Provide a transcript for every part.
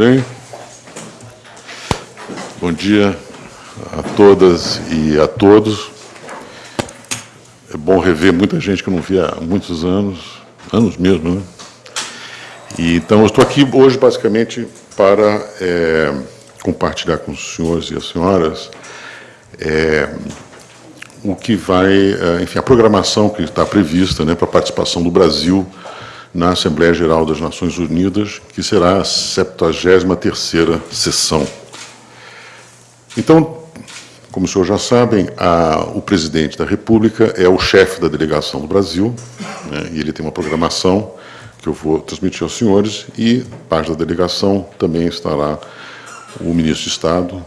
Bem, bom dia a todas e a todos. É bom rever muita gente que eu não via há muitos anos, anos mesmo, né? E, então, eu estou aqui hoje, basicamente, para é, compartilhar com os senhores e as senhoras é, o que vai, é, enfim, a programação que está prevista né, para a participação do Brasil na Assembleia Geral das Nações Unidas, que será a 73ª sessão. Então, como os senhores já sabem, a, o presidente da República é o chefe da delegação do Brasil, né, e ele tem uma programação que eu vou transmitir aos senhores, e parte da delegação também estará o ministro de Estado,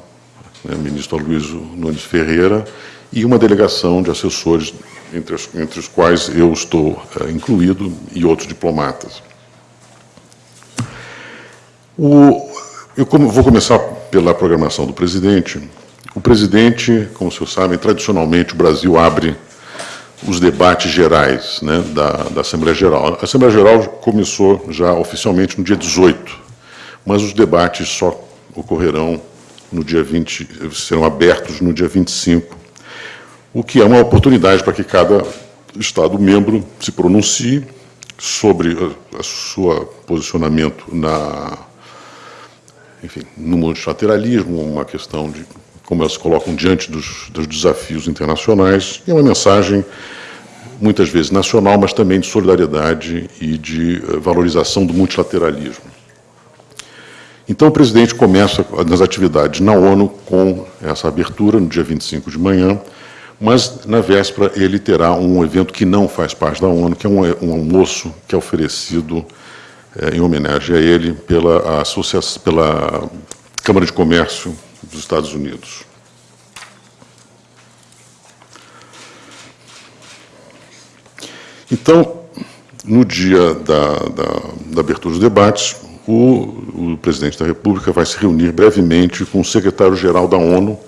né, ministro Aloysio Nunes Ferreira, e uma delegação de assessores entre os, entre os quais eu estou uh, incluído, e outros diplomatas. O, eu como, vou começar pela programação do presidente. O presidente, como vocês sabem, tradicionalmente o Brasil abre os debates gerais né, da, da Assembleia Geral. A Assembleia Geral começou já oficialmente no dia 18, mas os debates só ocorrerão no dia 20, serão abertos no dia 25, o que é uma oportunidade para que cada Estado-membro se pronuncie sobre o seu posicionamento na, enfim, no multilateralismo, uma questão de como elas se colocam diante dos, dos desafios internacionais, e é uma mensagem muitas vezes nacional, mas também de solidariedade e de eh, valorização do multilateralismo. Então, o presidente começa nas atividades na ONU com essa abertura, no dia 25 de manhã, mas, na véspera, ele terá um evento que não faz parte da ONU, que é um, almoço que é oferecido é, em homenagem a ele pela, pela Câmara de Comércio dos Estados Unidos. Então, no dia da, da, da abertura dos debates, o, o, presidente da República vai se reunir brevemente com o secretário-geral da ONU,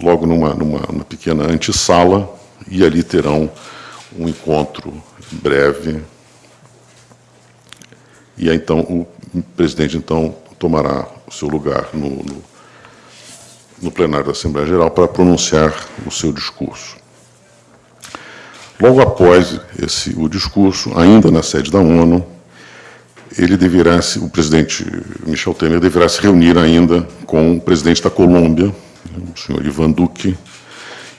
logo numa, numa, numa pequena antessala, e ali terão um encontro breve. E aí, então, o presidente então tomará o seu lugar no, no, no plenário da Assembleia Geral para pronunciar o seu discurso. Logo após esse, o discurso, ainda na sede da ONU, ele deverá, o presidente Michel Temer deverá se reunir ainda com o presidente da Colômbia, o senhor Ivan Duque,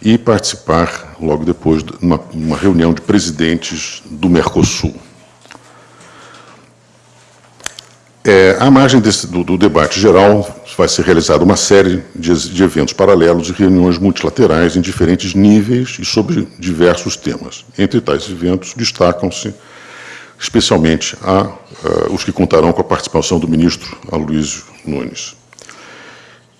e participar, logo depois, de uma, uma reunião de presidentes do Mercosul. É, à margem desse, do, do, debate geral, vai ser realizada uma série de, de, eventos paralelos e reuniões multilaterais em diferentes níveis e sobre diversos temas. Entre tais eventos, destacam-se especialmente a, a, os que contarão com a participação do ministro Aloysio Nunes.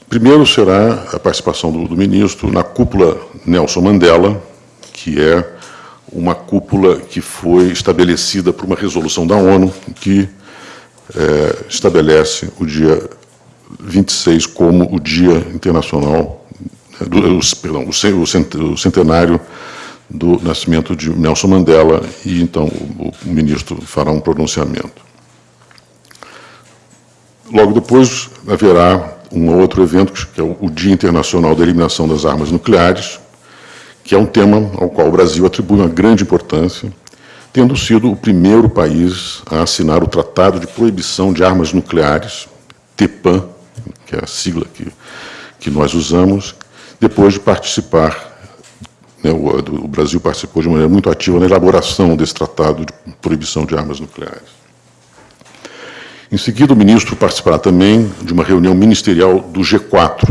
Primeiro será a participação do, do ministro na cúpula Nelson Mandela, que é uma cúpula que foi estabelecida por uma resolução da ONU que é, estabelece o dia 26 como o Dia Internacional, do, o, perdão, o centenário do nascimento de Nelson Mandela, e então o, o ministro fará um pronunciamento. Logo depois haverá um outro evento, que é o Dia Internacional da Eliminação das Armas Nucleares, que é um tema ao qual o Brasil atribui uma grande importância, tendo sido o primeiro país a assinar o Tratado de Proibição de Armas Nucleares, TEPAN, que é a sigla que, que nós usamos, depois de participar, o, o Brasil participou de maneira muito ativa na elaboração desse Tratado de Proibição de Armas Nucleares. Em seguida, o ministro participará também de uma reunião ministerial do G4,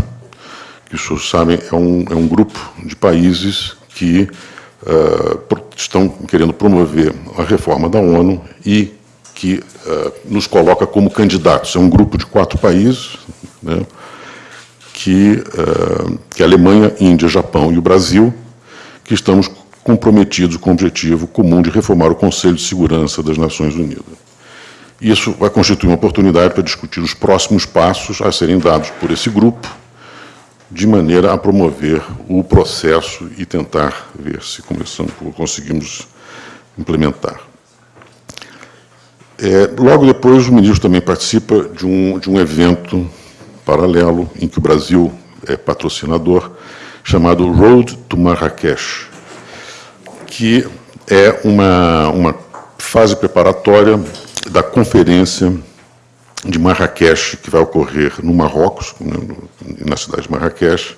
que os senhores sabem é um, é um grupo de países que uh, estão querendo promover a reforma da ONU e que uh, nos coloca como candidatos. É um grupo de quatro países, né, que, uh, que a Alemanha, Índia, Japão e o Brasil, que estamos comprometidos com o objetivo comum de reformar o Conselho de Segurança das Nações Unidas. Isso vai constituir uma oportunidade para discutir os próximos passos a serem dados por esse grupo, de maneira a promover o processo e tentar ver se conseguimos implementar. É, logo depois, o ministro também participa de um, de um evento paralelo, em que o Brasil é patrocinador, chamado Road to Marrakech, que é uma, uma fase preparatória da conferência de Marrakech, que vai ocorrer no Marrocos, na cidade de Marrakech,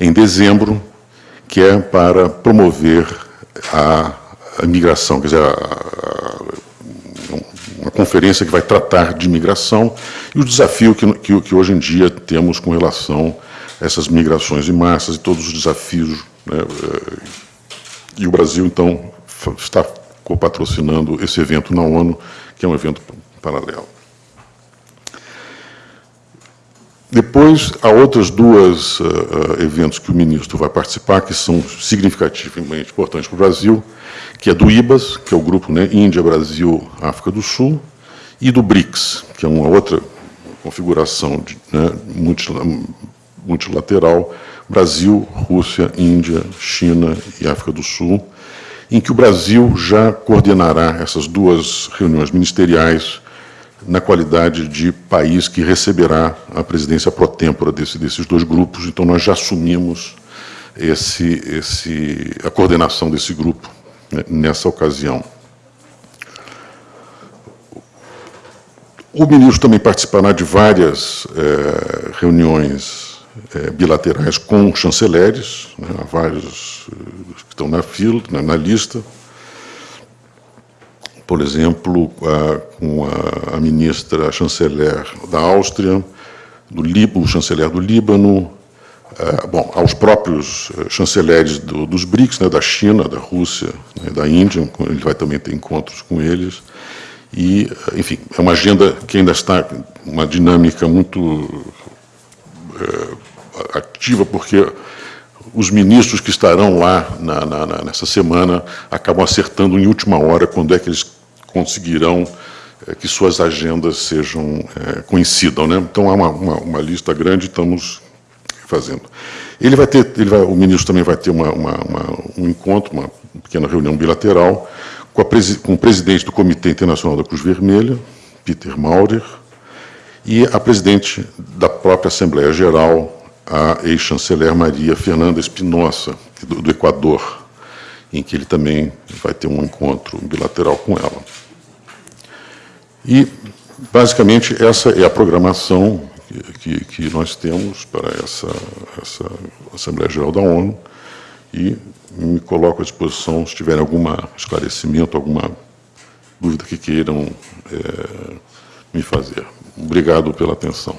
em dezembro, que é para promover a, a migração, quer dizer, a, a, uma conferência que vai tratar de migração e o desafio que, que, que, hoje em dia temos com relação essas migrações em massas e todos os desafios. Né, e o Brasil, então, está patrocinando esse evento na ONU, que é um evento paralelo. Depois, há outras duas uh, eventos que o ministro vai participar, que são significativamente importantes para o Brasil, que é do IBAS, que é o grupo né, Índia, Brasil, África do Sul, e do BRICS, que é uma outra configuração de, né, multilateral, Brasil, Rússia, Índia, China e África do Sul, em que o Brasil já coordenará essas duas reuniões ministeriais na qualidade de país que receberá a presidência pro tempora desse, desses dois grupos. Então, nós já assumimos esse, esse, a coordenação desse grupo né, nessa ocasião. O ministro também participará de várias é, reuniões é, bilaterais com chanceleres, né, vários eh, que estão na fila, na, na lista, por exemplo, a, com a, a, ministra a chanceler da Áustria, do Líbano, o chanceler do Líbano, a, bom, aos próprios eh, chanceleres do, dos BRICS, né, da China, da Rússia, né, da Índia, ele vai também ter encontros com eles, e, enfim, é uma agenda que ainda está uma dinâmica muito é, ativa, porque os ministros que estarão lá na, na, nessa semana acabam acertando em última hora quando é que eles conseguirão é, que suas agendas sejam é, coincidam, né? Então há uma, uma, uma, lista grande, estamos fazendo. Ele vai ter, ele vai, o ministro também vai ter uma, um encontro, uma pequena reunião bilateral com, com, o presidente do Comitê Internacional da Cruz Vermelha, Peter Maurer, e a presidente da própria Assembleia Geral, a ex-chanceler Maria Fernanda Espinosa, do, do Equador, em que ele também vai ter um encontro bilateral com ela. E, basicamente, essa é a programação que, que nós temos para essa, essa Assembleia Geral da ONU e me coloco à disposição se tiverem algum esclarecimento, alguma dúvida que queiram é, me fazer. Obrigado pela atenção.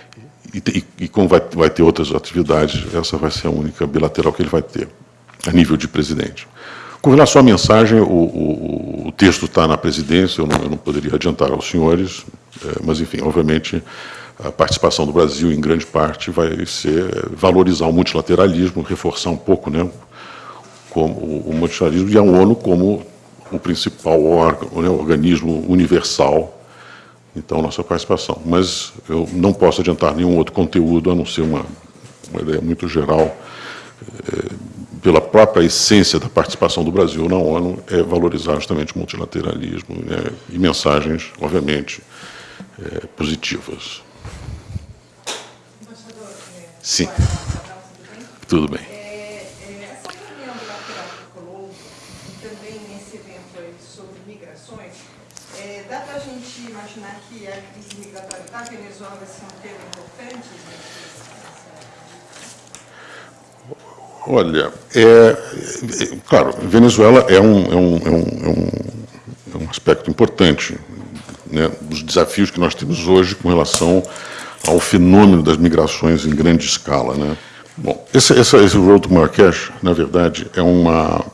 E, e, como vai, vai ter outras atividades, essa vai ser a única bilateral que ele vai ter, a nível de presidente. Com relação à mensagem, o, o, o texto está na presidência, eu não, eu não, poderia adiantar aos senhores, é, mas, enfim, obviamente, a participação do Brasil, em grande parte, vai ser valorizar o multilateralismo, reforçar um pouco né, como o multilateralismo e a ONU como o principal órgão, né, organismo universal. Então, nossa participação. Mas eu não posso adiantar nenhum outro conteúdo, a não ser uma, uma ideia muito geral, é, pela própria essência da participação do Brasil na ONU, é valorizar justamente o multilateralismo né, e mensagens, obviamente, é, positivas. Sim. Tudo bem. É, é, essa reunião bilateral que colou, e também nesse evento aí sobre migrações, é, dá para a gente imaginar que a crise migratória da Venezuela vai ser um tema importante? Olha, é, é, claro, Venezuela é um, é um, é um, é um, aspecto importante né, dos desafios que nós temos hoje com relação ao fenômeno das migrações em grande escala. Né? Bom, esse, esse, esse Road Marrakech, na verdade, é uma,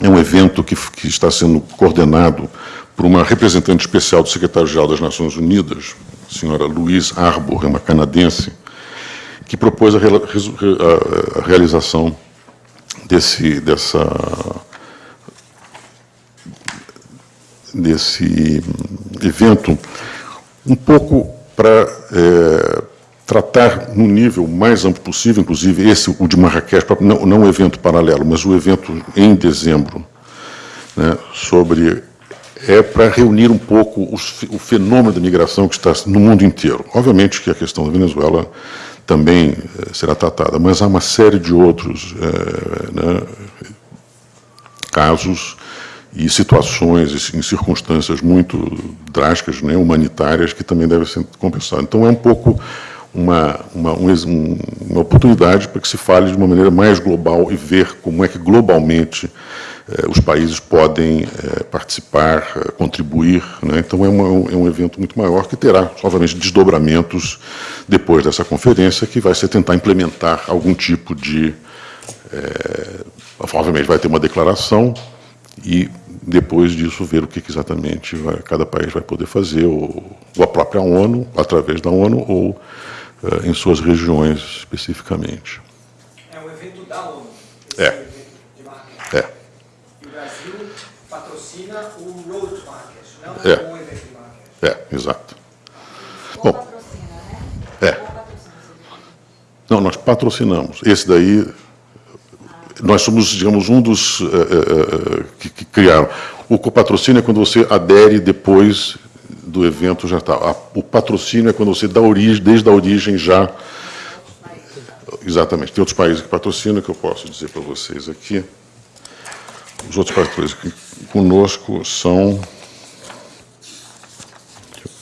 é um evento que, que está sendo coordenado por uma representante especial do secretário-geral das Nações Unidas, a senhora Louise Arbour, uma canadense, que propôs a, a, a realização desse, dessa, desse evento um pouco para é, tratar no nível mais amplo possível, inclusive esse, o de Marrakech, não, não um evento paralelo, mas o evento em dezembro, né, sobre é para reunir um pouco os, o fenômeno da migração que está no mundo inteiro. Obviamente que a questão da Venezuela também eh, será tratada, mas há uma série de outros é, né, casos e situações em circunstâncias muito drásticas, né, humanitárias, que também devem ser compensadas. Então, é um pouco uma, uma, um, uma oportunidade para que se fale de uma maneira mais global e ver como é que globalmente eh, os países podem eh, participar, eh, contribuir. Né? Então, é, uma, é, um evento muito maior que terá, obviamente, desdobramentos depois dessa conferência, que vai ser tentar implementar algum tipo de... É, obviamente, vai ter uma declaração e, depois disso, ver o que exatamente vai, cada país vai poder fazer, ou, ou, a própria ONU, através da ONU, ou em suas regiões especificamente. É um evento da ONU. É. É. É. É, exato. Bom, patrocina, né? É. Não, nós patrocinamos. Esse daí, nós somos, digamos, um dos uh, uh, que, que, criaram. O copatrocínio é quando você adere depois do evento já está. O patrocínio é quando você dá origem, desde a origem já. Exatamente. Tem outros países que patrocinam, que eu posso dizer para vocês aqui. Os outros países que conosco são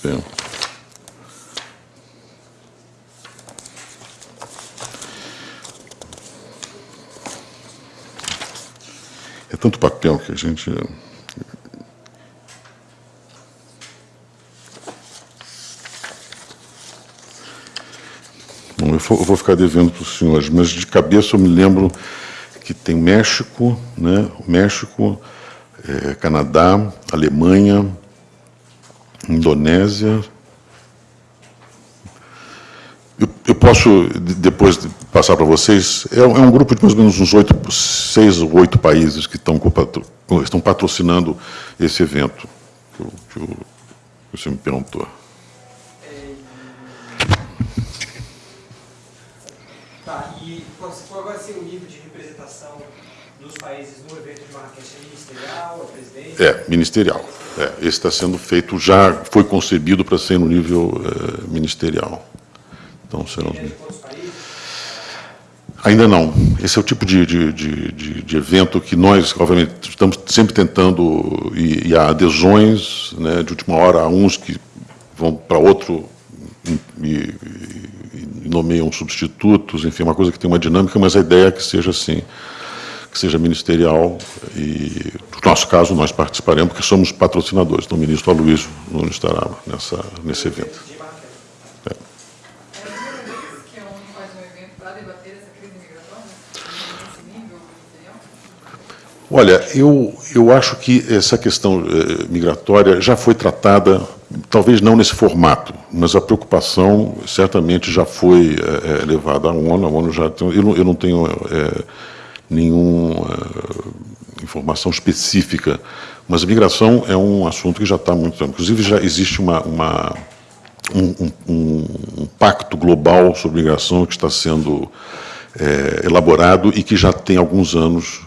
tempo. É tanto papel que a gente. Eu vou ficar devendo para os senhores, mas de cabeça eu me lembro que tem México, né? México, é, Canadá, Alemanha, Indonésia. Eu, eu posso depois passar para vocês. É, é, um grupo de mais ou menos uns oito, seis ou oito países que estão, estão patrocinando esse evento que, que, que você me perguntou. E qual vai ser o nível de representação dos países no evento de Marrakech? É ministerial, é presidente? É, ministerial. É, esse está sendo feito, já foi concebido para ser no nível é, ministerial. Então, serão... Ainda não. Esse é o tipo de, de, de, de, evento que nós, obviamente, estamos sempre tentando, e, e há adesões, né, de última hora, há uns que vão para outro e, e, nomeiam substitutos, enfim, uma coisa que tem uma dinâmica, mas a ideia é que seja assim que seja ministerial e, no nosso caso, nós participaremos, porque somos patrocinadores. Então, o ministro Aloysio não estará nessa, nesse evento. É. Olha, eu, eu acho que essa questão eh, migratória já foi tratada, talvez não nesse formato, mas a preocupação certamente já foi eh, eh levada à ONU. A ONU já tem, eu, não, eu não tenho eh, nenhuma uh, informação específica, mas a migração é um assunto que já está muito tempo. Inclusive, já existe uma, uma um, um, um, pacto global sobre migração que está sendo é, elaborado e que já tem alguns anos,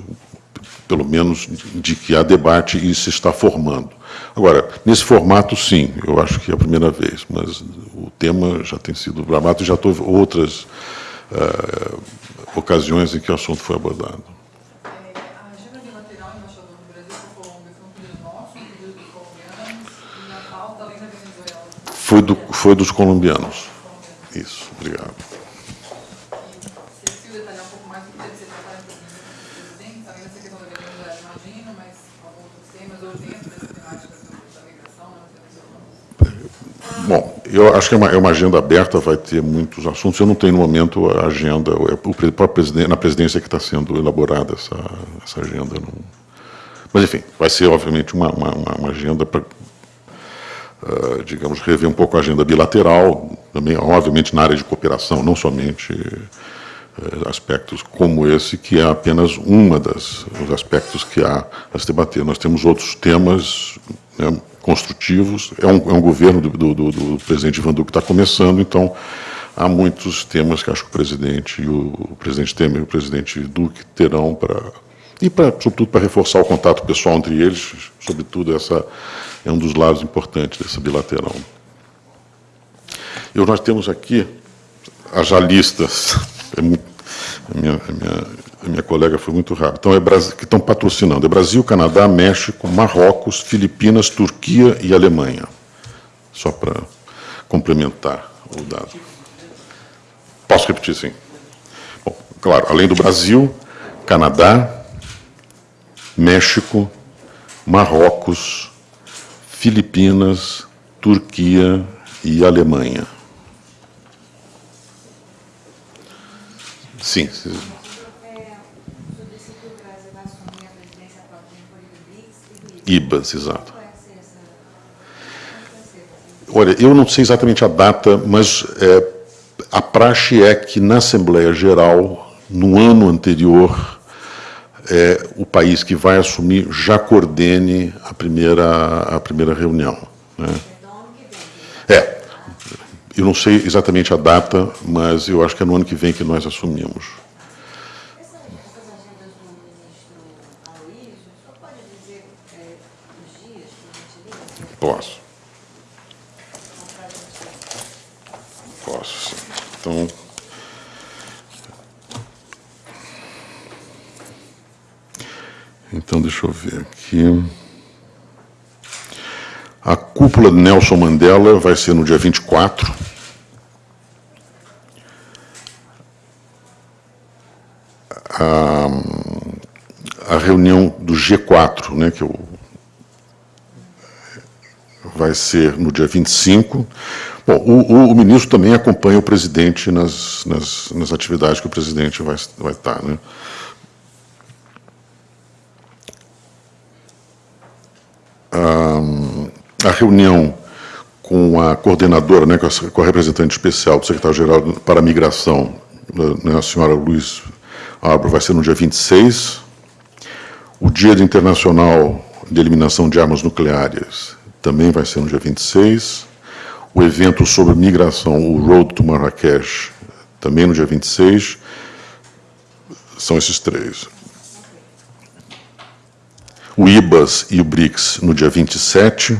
pelo menos, de que há debate e se está formando. Agora, nesse formato, sim, eu acho que é a primeira vez, mas o tema já tem sido bravado e já teve outras uh, ocasiões em que o assunto foi abordado. É, um um e? Foi, do, foi dos colombianos. Isso, obrigado. E se detalhar um pouco mais do que deve ser tratado em presidente, além dessa questão da Venezuela, imagino, mas alguns outros temas, ou dentro dessa temática da migração, né, Bom, eu acho que é uma, é uma, agenda aberta, vai ter muitos assuntos. Eu não tenho no momento a agenda, é o próprio na presidência que está sendo elaborada essa, essa agenda. Não, Mas, enfim, vai ser, obviamente, uma, uma, uma agenda para, uh, digamos, rever um pouco a agenda bilateral, também, obviamente, na área de cooperação, não somente uh, aspectos como esse, que é apenas uma das os aspectos que há a se debater. Nós temos outros temas né, construtivos, é um, é um governo do, do, do, do presidente Ivan Duque que está começando, então há muitos temas que acho que o presidente o, o presidente Temer e o presidente Duque terão para e para sobretudo para reforçar o contato pessoal entre eles, sobretudo essa é um dos lados importantes dessa bilateral. E nós temos aqui as já listas, é muito, a, minha, a, minha, a minha colega foi muito rápida, então é Brasil, que estão patrocinando, é Brasil, Canadá, México, Marrocos, Filipinas, Turquia e Alemanha, só para complementar o dado. Posso repetir, sim? Bom, claro, além do Brasil, Canadá, México, Marrocos, Filipinas, Turquia e Alemanha. Sim. IBAS, exato. Olha, eu não sei exatamente a data, mas é, a praxe é que na Assembleia Geral, no ano anterior, é, o país que vai assumir já coordene a primeira, a primeira reunião. Né? Eu não sei exatamente a data, mas eu acho que é no ano que vem que nós assumimos. Posso. Posso, sim. Então... Então, deixa eu ver aqui. A cúpula de Nelson Mandela vai ser no dia 24. A, a reunião do G4, né, que eu, vai ser no dia 25. Bom, o, o, ministro também acompanha o presidente nas, nas, nas atividades que o presidente vai, vai estar. Né? Reunião com a coordenadora, né, com a representante especial do secretário-geral para a migração, né, a senhora Luiz Abro, vai ser no dia 26. O Dia Internacional de Eliminação de Armas Nucleares também vai ser no dia 26. O evento sobre migração, o Road to Marrakech, também no dia 26. São esses três o IBAS e o BRICS no dia 27.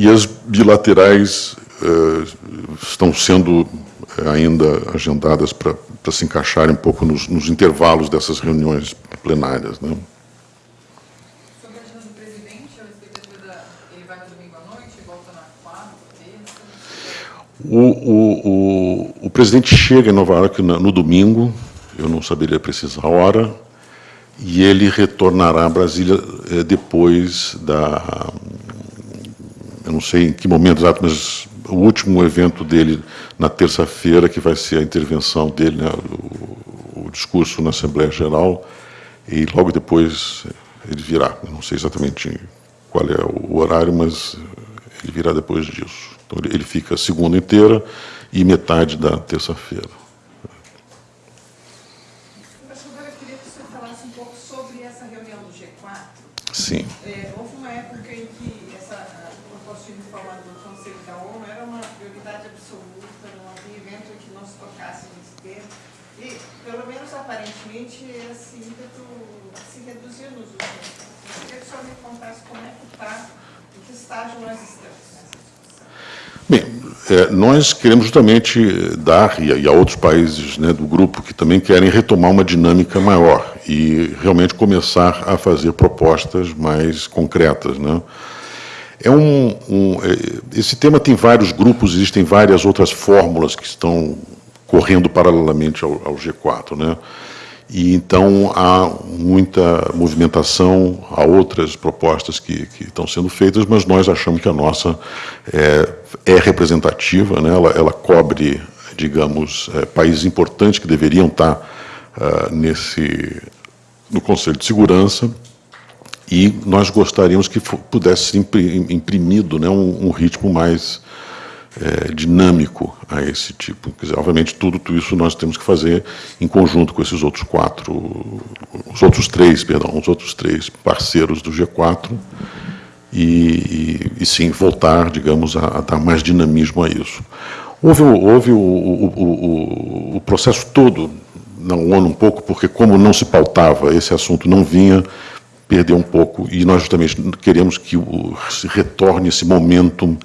E as bilaterais eh, estão sendo eh, ainda agendadas para se encaixarem um pouco nos, nos, intervalos dessas reuniões plenárias. Né? O, o, o, o presidente chega em Nova York no, no domingo, eu não saberia precisar a hora, e ele retornará a Brasília eh, depois da... Não sei em que momento exato, mas o último evento dele na terça-feira, que vai ser a intervenção dele, né, o, o, discurso na Assembleia Geral, e logo depois ele virá. Não sei exatamente qual é o horário, mas ele virá depois disso. Então, ele fica segunda inteira e metade da terça-feira. Sim. É, houve uma época em que essa proposta de reforma do Conselho da ONU era uma prioridade absoluta, não havia evento em que não se tocasse nesse tema. E, pelo menos aparentemente, esse ímpeto se reduziu nos últimos anos. Eu queria que o senhor me contasse como é que está, em que estágio nós estamos. Bem, é, nós queremos justamente dar, e a, outros países né, do grupo que também querem retomar uma dinâmica maior e realmente começar a fazer propostas mais concretas. Né? É um, um, é, esse tema tem vários grupos, existem várias outras fórmulas que estão correndo paralelamente ao, ao G4. Né? E então há muita movimentação, há outras propostas que, que estão sendo feitas, mas nós achamos que a nossa é, é representativa, né? ela, ela cobre, digamos, é, países importantes que deveriam estar uh, nesse, no Conselho de Segurança, e nós gostaríamos que pudesse ser imprimido né, um, um ritmo mais é, dinâmico a esse tipo. Dizer, obviamente, tudo, tudo, isso nós temos que fazer em conjunto com esses outros quatro, os outros três, perdão, os outros três parceiros do G4, e, e, e sim, voltar, digamos, a, a, dar mais dinamismo a isso. Houve, houve o, o, o, o processo todo na ONU um pouco, porque como não se pautava, esse assunto não vinha, perdeu um pouco, e nós justamente queremos que se retorne esse momentum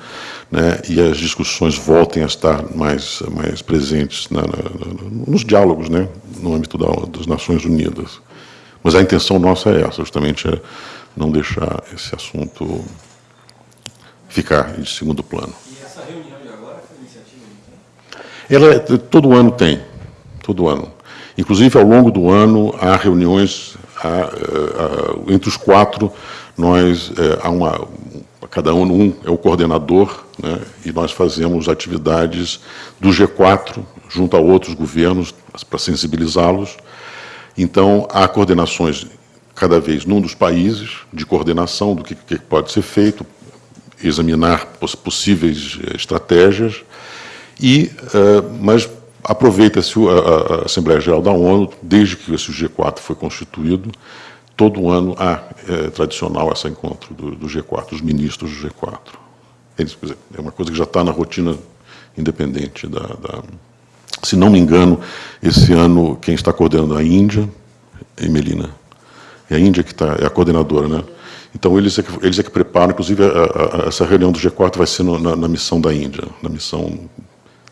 né, e as discussões voltem a estar mais, mais presentes na, na, nos diálogos, né, no âmbito da, das Nações Unidas. Mas a intenção nossa é essa, justamente é não deixar esse assunto ficar em segundo plano. E essa reunião de agora foi iniciativa de quem? Ela, é, todo ano tem, todo ano. Inclusive, ao longo do ano, há reuniões, há, há, entre os quatro, nós, é, há uma, cada um, um é o coordenador, né, e nós fazemos atividades do G4, junto a outros governos, para sensibilizá-los. Então, há coordenações cada vez num dos países, de coordenação do que, que pode ser feito, examinar possíveis eh, estratégias, e, uh, mas aproveita-se a, Assembleia Geral da ONU, desde que esse G4 foi constituído, todo ano há é, tradicional esse encontro do, do, G4, os ministros do G4. Eles, é uma coisa que já está na rotina independente da, da, Se não me engano, esse ano quem está coordenando é a Índia, Emelina. É a Índia que está, é a coordenadora, né? Então, eles é que, eles é que preparam, inclusive, a, a, essa reunião do G4 vai ser no, na, na, missão da Índia, na missão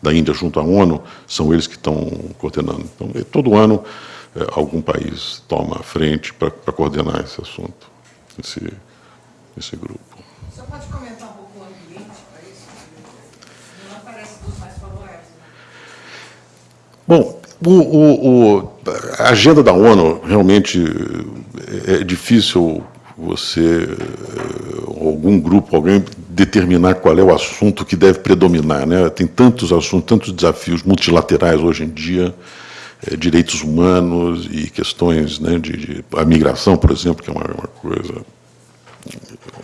da Índia junto à ONU, são eles que estão coordenando. Então, todo ano, é, algum país toma a frente para coordenar esse assunto, esse, esse grupo. Você pode comentar um pouco o ambiente para isso? Não aparece dos mais favoráveis. Né? Bom, o, o, o, a agenda da ONU realmente é, é difícil você, algum grupo, alguém determinar qual é o assunto que deve predominar. Né? Tem tantos assuntos, tantos desafios multilaterais hoje em dia, é, direitos humanos e questões né, de, de, a migração, por exemplo, que é uma, uma coisa.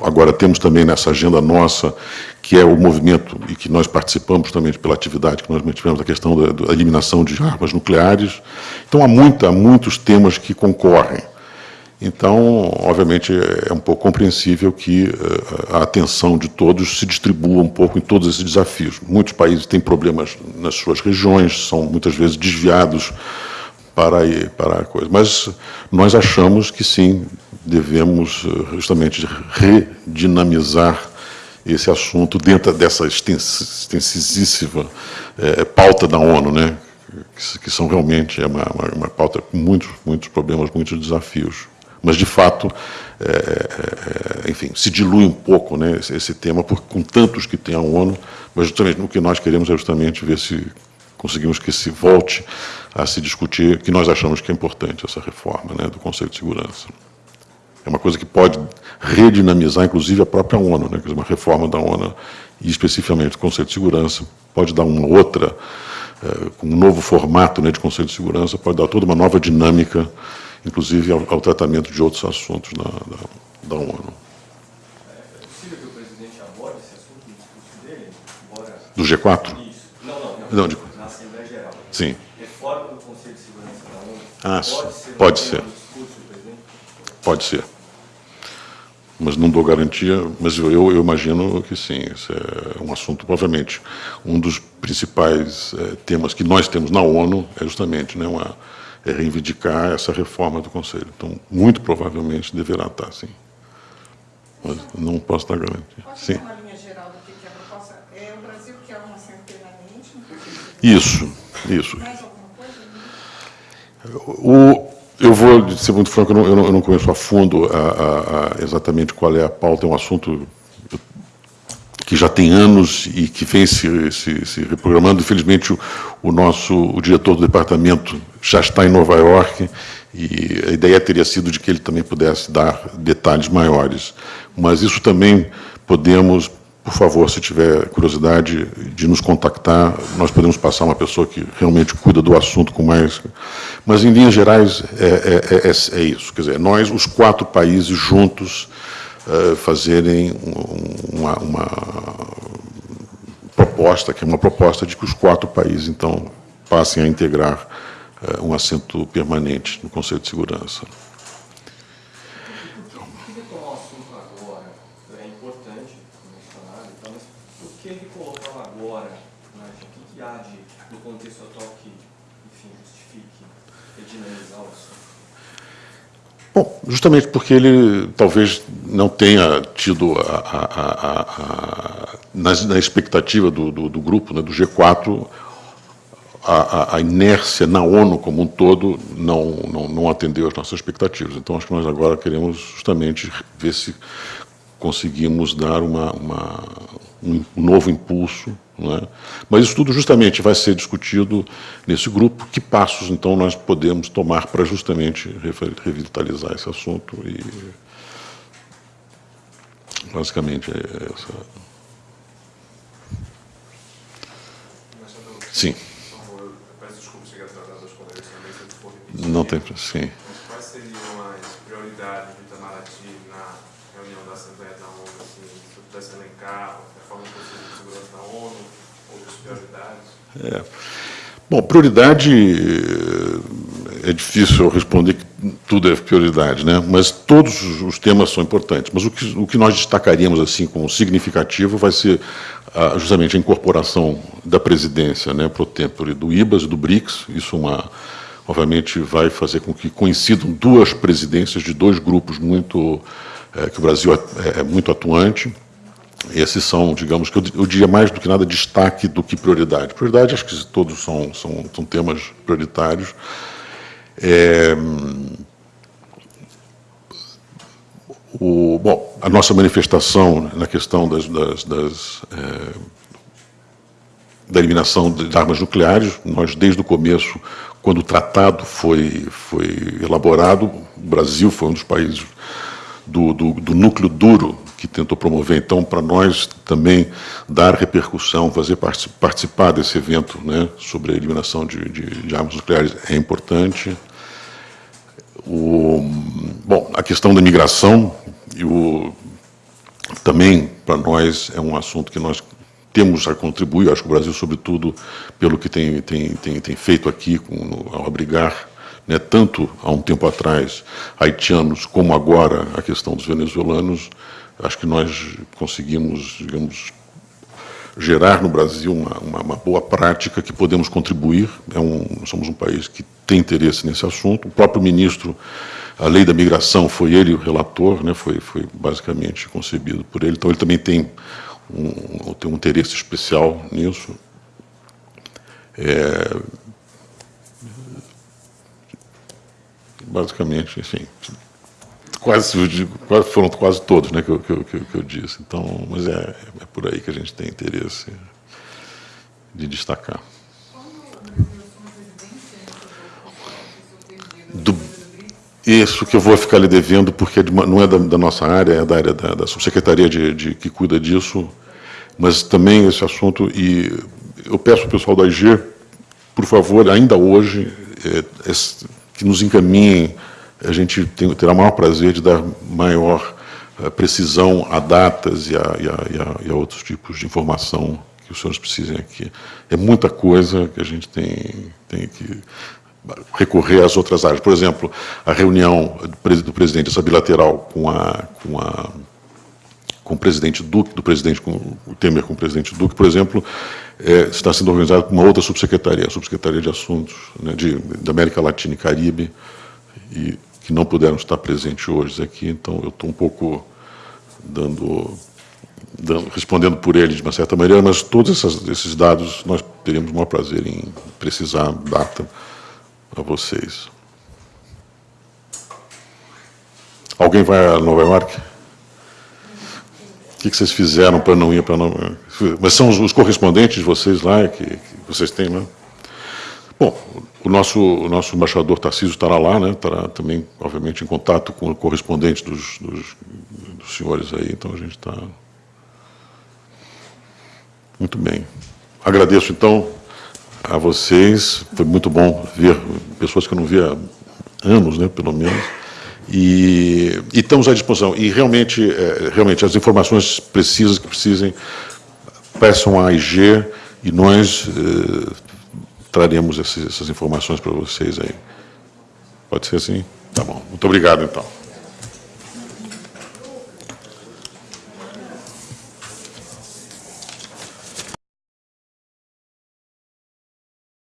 Agora temos também nessa agenda nossa, que é o movimento e que nós participamos também pela atividade que nós mantivemos, a questão da, da eliminação de armas nucleares. Então há, muita, há muitos temas que concorrem. Então, obviamente, é um pouco compreensível que uh, a atenção de todos se distribua um pouco em todos esses desafios. Muitos países têm problemas nas suas regiões, são muitas vezes desviados para, para a coisa. Mas nós achamos que sim, devemos eh, justamente redinamizar esse assunto dentro dessa extensíssima é, pauta da ONU, né? que, que são realmente é uma, uma, uma pauta com muitos, muitos problemas, muitos desafios. Mas, de fato, é, é, é, enfim, se dilui um pouco né, esse, esse, tema, porque com tantos que tem a ONU, mas justamente o que nós queremos é justamente ver se conseguimos que se volte a se discutir, que nós achamos que é importante essa reforma né, do Conselho de Segurança. É uma coisa que pode redinamizar, inclusive, a própria ONU, né, uma reforma da ONU, e especificamente do Conselho de Segurança, pode dar uma outra, é, com um novo formato né, de Conselho de Segurança, pode dar toda uma nova dinâmica inclusive ao, ao tratamento de outros assuntos da, da, da ONU. É possível que o presidente aborde esse assunto no discurso dele? Embora... Do G4? Isso. Não, não, não. não de... Na Assembleia Geral. Sim. Reforma do Conselho de Segurança da ONU. Ah, pode ser. Pode ser. Discurso? Pode ser. Mas não dou garantia, mas eu, eu, eu imagino que sim. Isso é um assunto, obviamente, um dos principais é, temas que nós temos na ONU é justamente né, uma é reivindicar essa reforma do Conselho. Então, muito provavelmente deverá estar, sim. Mas não posso dar garantia. Pode sim. uma linha geral do que é a proposta? É o Brasil que é uma assento permanente? Isso, isso. Mais alguma coisa? O, eu vou ser muito franco, eu não, eu não conheço a fundo a, a, a, exatamente qual é a pauta, é um assunto que já tem anos e que vem se, se, se reprogramando. Infelizmente, o, o, nosso o diretor do departamento já está em Nova York e a ideia teria sido de que ele também pudesse dar detalhes maiores. Mas isso também podemos por favor, se tiver curiosidade de nos contactar, nós podemos passar uma pessoa que realmente cuida do assunto com mais... Mas, em linhas gerais, é, é, é, é isso. Quer dizer, nós, os quatro países juntos, uh, fazerem uma, uma, proposta, que é uma proposta de que os quatro países, então, passem a integrar uh, um assento permanente no Conselho de Segurança. Bom, justamente porque ele talvez não tenha tido, a, a, a, na, na, expectativa do, do, do grupo, né, do G4, a, inércia na ONU como um todo não, não, não atendeu às nossas expectativas. Então, acho que nós agora queremos justamente ver se conseguimos dar uma, uma um novo impulso é? Mas isso tudo justamente vai ser discutido nesse grupo. Que passos, então, nós podemos tomar para justamente revitalizar esse assunto e, basicamente, é essa... Sim. Não tem... Sim. Quais seriam as prioridades do Itamaraty na reunião da Assembleia da ONU, assim, se eu pudesse elencar, a forma que você segurança da ONU, outras prioridades? É. Bom, prioridade é difícil responder que tudo é prioridade, né? mas todos os temas são importantes. Mas o que, o que nós destacaríamos assim como significativo vai ser ah, justamente a incorporação da presidência né, pro tempore do IBAS e do BRICS. Isso uma, obviamente vai fazer com que coincidam duas presidências de dois grupos muito é, que o Brasil é, é muito atuante. Esses são, digamos, que eu, diria mais do que nada destaque do que prioridade. Prioridade, acho que todos são, são, são temas prioritários. É, o, bom, a nossa manifestação na questão das, das, das é, da eliminação de armas nucleares, nós, desde o começo, quando o tratado foi, foi elaborado, o Brasil foi um dos países do, do, do núcleo duro que tentou promover. Então, para nós também dar repercussão, fazer participar desse evento né, sobre a eliminação de, de, de armas nucleares é importante. O, bom, a questão da migração e o, também para nós é um assunto que nós temos a contribuir, acho que o Brasil, sobretudo, pelo que tem, tem, tem, tem feito aqui com, ao abrigar né, tanto há um tempo atrás haitianos como agora a questão dos venezuelanos, acho que nós conseguimos, digamos, gerar no Brasil uma, uma, uma, boa prática que podemos contribuir. É um, somos um país que tem interesse nesse assunto. O próprio ministro, a lei da migração, foi ele o relator, né, foi, foi basicamente concebido por ele. Então, ele também tem um, tem um interesse especial nisso. É, basicamente, enfim, quase, quase foram quase todos né, que, eu, que, eu, que eu disse. Então, mas é, é por aí que a gente tem interesse de destacar. Do, isso que eu vou ficar lhe devendo, porque não é da, da nossa área, é da área da, da subsecretaria de, de, que cuida disso, mas também esse assunto, e eu peço ao pessoal da IG, por favor, ainda hoje, é, que nos encaminhem, a gente tem, terá o maior prazer de dar maior uh, precisão a datas e, a, e, a, e a, outros tipos de informação que os senhores precisem aqui. É muita coisa que a gente tem, tem que recorrer às outras áreas. Por exemplo, a reunião do presidente, essa bilateral com a, com a com o presidente Duque, do presidente com o Temer com o presidente Duque, por exemplo, é, está sendo organizado com uma outra subsecretaria, a subsecretaria de Assuntos né, de, da América Latina e Caribe, e que não puderam estar presentes hoje aqui, então eu estou um pouco dando, dando, respondendo por eles de uma certa maneira, mas todos essas, esses dados nós teríamos o maior prazer em precisar data a vocês. Alguém vai a Nova York? O que, vocês fizeram para não ir para não... Mas são os, correspondentes de vocês lá que, que, vocês têm, né? Bom, o nosso, o nosso embaixador Tarcísio estará lá, né? Estará também, obviamente, em contato com o correspondente dos, dos, dos senhores aí, então a gente está... Muito bem. Agradeço, então, a vocês. Foi muito bom ver pessoas que eu não via há anos, né, pelo menos. E, e estamos à disposição. E realmente, é, realmente, as informações precisas que precisem, peçam à AIG e nós eh, traremos esses, essas informações para vocês aí. Pode ser assim? Tá bom. Muito obrigado, então.